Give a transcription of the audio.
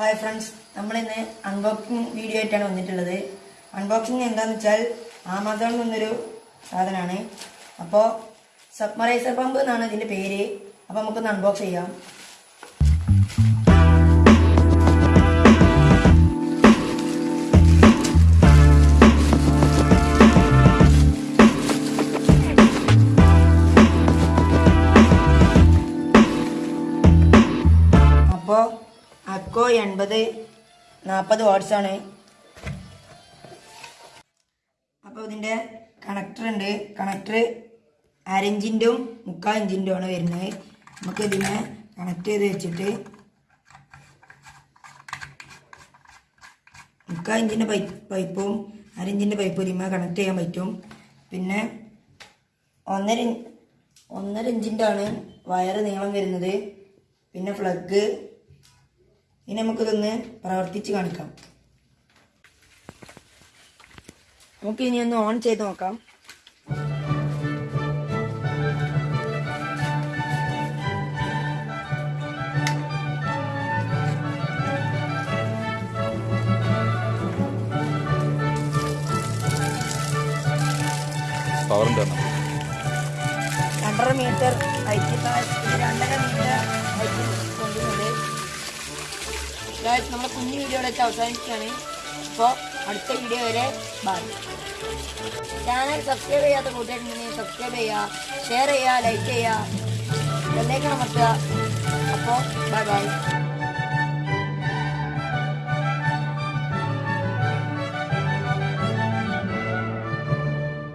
Hi friends നമ്മളിന്ന് unboxing video ആയിട്ടാണ് വന്നിട്ടുള്ളത്. അൺബോക്സിങ് എന്താണെന്ന് വെച്ചാൽ ആമസോണിൽ നിന്നൊരു സാധനമാണ് അപ്പോൾ സബ്മറൈസർ പമ്പ് എന്നാണ് ഇതിന്റെ പേര്. അപ്പോൾ നമുക്കൊന്ന് അൺബോക്സ് ചെയ്യാം. അക്കോ എൺപത് നാൽപ്പത് ആണ്. അപ്പോൾ ഇതിന്റെ കണക്ടർ ഉണ്ട്. കണക്ടർ അരഞ്ചിന്റെയും മുക്കാൽ ഇഞ്ചിന്റെ ആണ് വരുന്നത്. നമുക്ക് ഇതിനെ കണക്ട് ചെയ്ത് വെച്ചിട്ട് മുക്കാൽ ഇഞ്ചിന്റെ പൈപ്പ് പൈപ്പും അരഞ്ചിന്റെ പൈപ്പും ഇതിന്മേൽ കണക്ട് ചെയ്യാൻ പറ്റും. പിന്നെ ഒന്നര ഒന്നര ഇഞ്ചിന്റെ ആണ് വയറ് നീളം വരുന്നത്. പിന്നെ ഫ്ലഗ് ഇനി നമുക്കിതൊന്ന് പ്രവർത്തിച്ച് കാണിക്കാം. നമുക്ക് ഇനി ഒന്ന് ഓൺ ചെയ്ത് നോക്കാം. പവർ രണ്ടര മീറ്റർ ഹൈറ്റ് രണ്ടര മീറ്റർ നമ്മുടെ കുഞ്ഞു വീഡിയോ വെച്ച് അവസാനിക്കുകയാണ് അപ്പോൾ അടുത്ത വീഡിയോ വരെ ബൈ ചാനൽ സബ്സ്ക്രൈബ് ചെയ്യാത്ത കൂട്ടുകാരുണ്ടെങ്കിൽ സബ്സ്ക്രൈബ് ചെയ്യുക ഷെയർ ചെയ്യുക ലൈക്ക് ചെയ്യുക. ബെല്ലൈക്കൺ അമർത്തുക. അപ്പോൾ ബൈ ബൈ